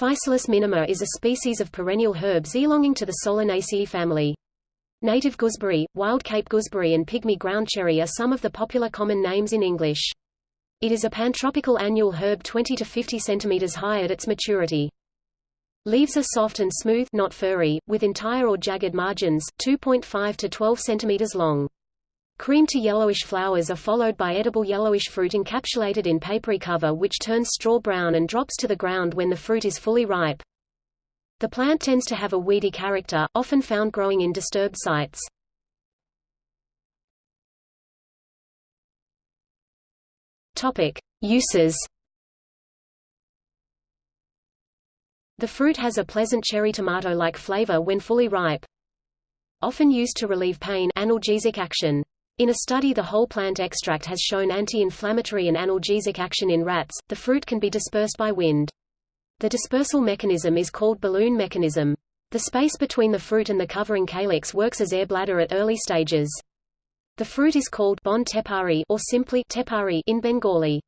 Physalis minima is a species of perennial herbs belonging to the Solanaceae family. Native gooseberry, wild Cape gooseberry and pygmy ground cherry are some of the popular common names in English. It is a pantropical annual herb 20 to 50 cm high at its maturity. Leaves are soft and smooth not furry, with entire or jagged margins, 2.5 to 12 cm long. Cream to yellowish flowers are followed by edible yellowish fruit encapsulated in papery cover which turns straw brown and drops to the ground when the fruit is fully ripe. The plant tends to have a weedy character, often found growing in disturbed sites. Topic: Uses The fruit has a pleasant cherry tomato-like flavor when fully ripe. Often used to relieve pain analgesic action. In a study the whole plant extract has shown anti-inflammatory and analgesic action in rats. The fruit can be dispersed by wind. The dispersal mechanism is called balloon mechanism. The space between the fruit and the covering calyx works as air bladder at early stages. The fruit is called bon tepari or simply tepari in Bengali.